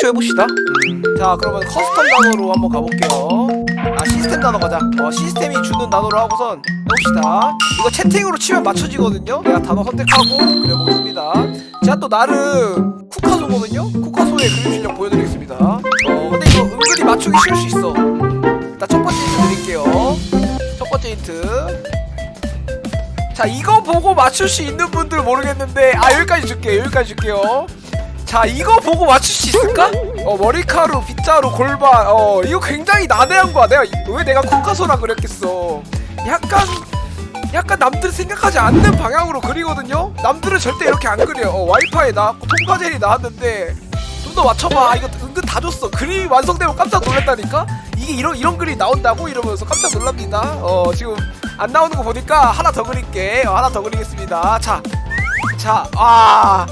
대충 해봅시다. 음, 자 그러면 custom 단어로 한번 가볼게요. 아 시스템 단어 가자. 어 시스템이 주는 단어로 하고선 해봅시다. 이거 채팅으로 치면 맞춰지거든요. 내가 단어 선택하고 그려보겠습니다. 제가 또 나름 쿠카소거든요? 쿠카소의 그림 실력 보여드리겠습니다. 어 근데 이거 은근히 맞추기 쉬울 수 있어. 음, 일단 첫 번째 힌트 드릴게요. 첫 번째 힌트. 자 이거 보고 맞출 수 있는 분들 모르겠는데 아 여기까지 줄게요. 여기까지 줄게요 자 이거 보고 맞출 수 있을까? 어 머리카루 빗자루 골반 어 이거 굉장히 난해한 거야 내가 왜 내가 코카소라 그랬겠어. 약간 약간 남들 생각하지 않는 방향으로 그리거든요? 남들은 절대 이렇게 안 그려. 어 와이파이 나왔고 통과젤이 나왔는데 좀 더 맞춰봐. 아, 이거 은근 다 줬어. 그림이 완성되면 깜짝 놀랐다니까? 이게 이런 이런 그림이 나온다고? 이러면서 깜짝 놀랍니다. 어 지금 안 나오는 거 보니까 하나 더 그릴게. 어, 하나 더 그리겠습니다. 자 자 아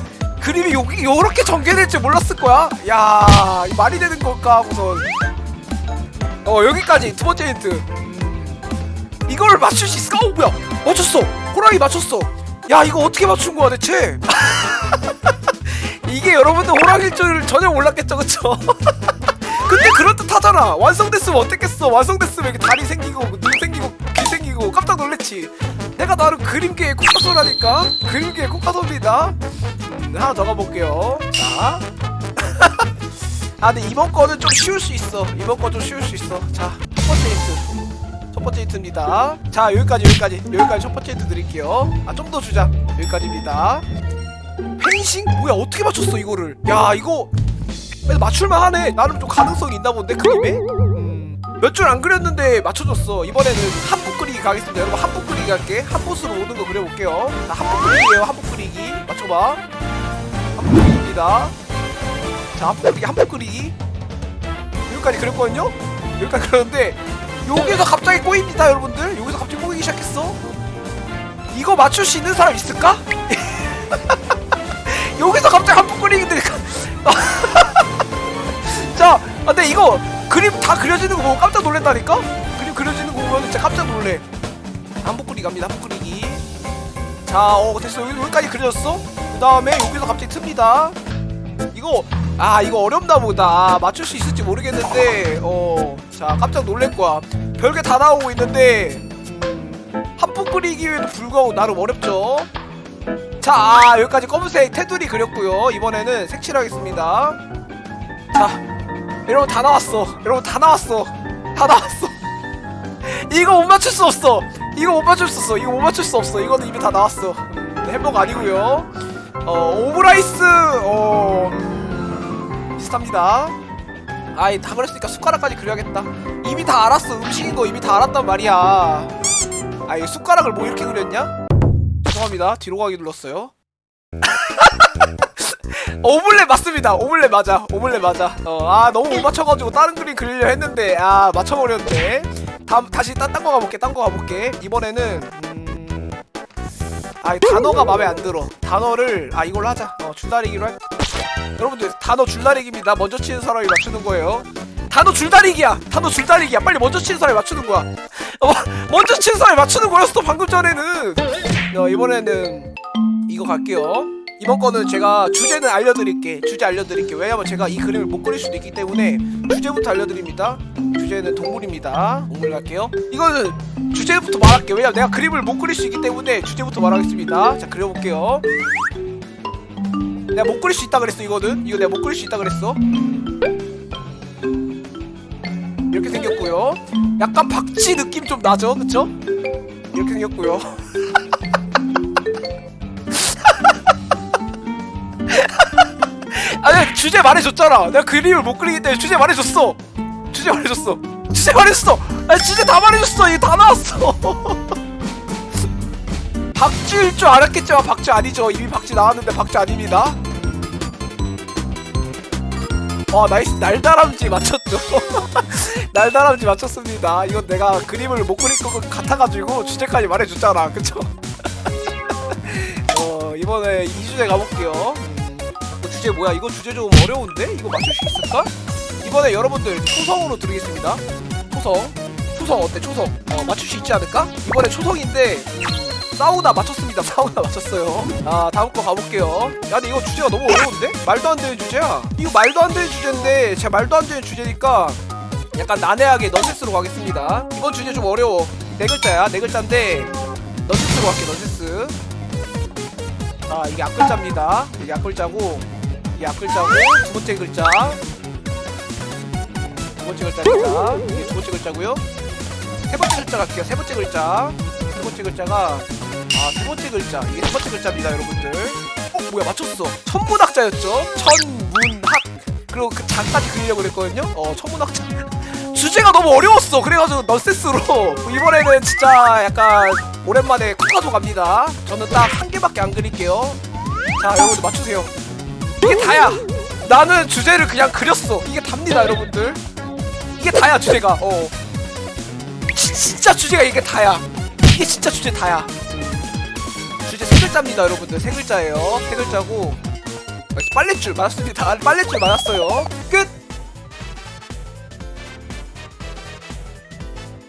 그림이 요, 요렇게 전개될 줄 몰랐을 거야. 야 말이 되는 걸까 하고선. 어 여기까지. 두 번째 힌트. 음, 이걸 맞출 수 있을까? 어 뭐야. 맞췄어. 호랑이 맞췄어. 야 이거 어떻게 맞춘 거야 대체? 이게 여러분들 호랑이일 줄 전혀 몰랐겠죠 그쵸? 근데 그럴듯하잖아. 완성됐으면 어땠겠어? 완성됐으면 이렇게 다리 생기고 눈 생기고 귀 생기고 깜짝 놀랬지. 내가 나름 그림계의 코카소라니까 그림계의 코카소입니다. 음, 하나 더 가볼게요. 자. 아 근데 이번 거는 좀 쉬울 수 있어. 이번 거 좀 쉬울 수 있어. 자 첫 번째 힌트. 첫 번째 힌트입니다. 자 여기까지 여기까지. 여기까지 첫 번째 힌트 드릴게요. 아 좀 더 주자. 여기까지입니다. 펜싱? 뭐야 어떻게 맞췄어 이거를? 야 이거 맞출만 하네. 나름 좀 가능성이 있나 본데 그림에? 음, 몇줄안 그렸는데 맞춰줬어. 이번에는 한붓 그리기 가겠습니다. 여러분 한붓 그리기 할게. 한붓으로 오는 거 그려볼게요. 자 한붓 그리기에요 한붓 그리기. 맞춰봐 한붓 그리기입니다 자 한붓 그리기 여기까지 그렸거든요 여기까지 그렸는데 여기서 갑자기 꼬입니다 여러분들 여기서 갑자기 꼬이기 시작했어 이거 맞출 수 있는 사람 있을까? 여기서 갑자기 한붓 그리기인데 자, 아, 근데 이거 그림 다 그려지는 거 보고 깜짝 놀란다니까? 그림 그려지는 거 보면 진짜 깜짝 놀래. 한복 그리기 갑니다. 한복 그리기. 자, 어 됐어. 여기, 여기까지 그려졌어. 그 다음에 여기서 갑자기 틉니다. 이거 아 이거 어렵나 보다. 아, 맞출 수 있을지 모르겠는데 어, 자 깜짝 놀랄 거야. 별게 다 나오고 있는데 음, 한복 그리기에도 불구하고 나름 어렵죠. 자, 아, 여기까지 검은색 테두리 그렸고요. 이번에는 색칠하겠습니다. 자, 여러분 다 나왔어. 여러분 다 나왔어. 다 나왔어. 이거 못 맞출 수 없어. 이거 못 맞출 수 없어. 이거 못 맞출 수 없어. 이거는 이미 다 나왔어. 음, 햄버거 아니고요. 어, 오므라이스. 어, 음, 비슷합니다. 아이 다 그랬으니까 숟가락까지 그려야겠다. 이미 다 알았어. 음식인 거 이미 다 알았단 말이야. 아, 이 숟가락을 뭐 이렇게 그렸냐? 죄송합니다. 뒤로 가기 눌렀어요. 오믈렛 맞습니다. 오믈렛 맞아. 오믈렛 맞아. 어, 아 너무 못 맞춰가지고 다른 그림 그리려 했는데 아 맞춰버렸네. 다음 다시 딴거 가볼게. 딴 거 가볼게. 이번에는 음... 아이 단어가 마음에 안 들어. 단어를 아 이걸로 하자. 어 줄다리기로 할. 여러분들 단어 줄다리기입니다. 먼저 치는 사람이 맞추는 거예요. 단어 줄다리기야. 단어 줄다리기야. 빨리 먼저 치는 사람이 맞추는 거야. 어, 먼저 치는 사람이 맞추는 거였어 방금 전에는. 어, 이번에는 이거 갈게요. 이번 거는 제가 주제는 알려드릴게. 주제 알려드릴게. 왜냐면 제가 이 그림을 못 그릴 수도 있기 때문에 주제부터 알려드립니다. 주제는 동물입니다. 동물 갈게요. 이거는 주제부터 말할게요. 왜냐면 내가 그림을 못 그릴 수 있기 때문에 주제부터 말하겠습니다. 자 그려볼게요. 내가 못 그릴 수 있다 그랬어 이거는. 이거 내가 못 그릴 수 있다 그랬어. 이렇게 생겼고요. 약간 박쥐 느낌 좀 나죠, 그쵸? 이렇게 생겼고요. 주제 말해줬잖아. 내가 그림을 못 그리기 때문에 주제 말해줬어. 주제 말해줬어. 주제 말해줬어. 아니 주제 다 말해줬어. 이게 다 나왔어. 박쥐일 줄 알았겠지만 박쥐 아니죠. 이미 박쥐 나왔는데 박쥐 아닙니다. 와 나이스. 날다람쥐 맞췄죠. 날다람쥐 맞췄습니다. 이건 내가 그림을 못 그릴 것 같아가지고 주제까지 말해줬잖아. 그쵸? 어 이번에 이 주제 가볼게요 주제 뭐야? 이거 주제 좀 어려운데? 이거 맞출 수 있을까? 이번에 여러분들 초성으로 드리겠습니다. 초성. 초성 어때? 초성. 어, 맞출 수 있지 않을까? 이번에 초성인데 음, 싸우다 맞췄습니다 싸우다 맞췄어요 아 다음 거 가볼게요 야 근데 이거 주제가 너무 어려운데? 말도 안 되는 주제야 이거 말도 안 되는 주제인데 제가 말도 안 되는 주제니까 약간 난해하게 넌센스로 가겠습니다 이번 주제 좀 어려워 네 글자야 네 글자인데 넌센스로 갈게 넌센스 아 이게 앞글자입니다 이게 앞글자고 이게 앞글자고 두 번째 글자. 두 번째 글자입니다. 이게 두 번째 글자고요. 세 번째 글자 갈게요. 세 번째 글자. 세 번째 글자가 아세 번째 글자. 이게 세 번째 글자입니다 여러분들. 어 뭐야 맞췄어. 천문학자였죠? 천문학. 그리고 그 장까지 그리려고 그랬거든요? 어 천문학자. 주제가 너무 어려웠어. 그래가지고 넌센스로. 이번에는 진짜 약간 오랜만에 쿡가도 갑니다. 저는 딱 한 개밖에 안 그릴게요. 자 여러분들 맞추세요 다야. 나는 주제를 그냥 그렸어. 이게 답니다 여러분들. 이게 다야 주제가. 어. 지- 진짜 주제가 이게 다야. 이게 진짜 주제 다야. 주제 세 글자입니다 여러분들. 세 글자예요. 세 글자고. 빨랫줄 맞았습니다. 빨랫줄 맞았어요. 끝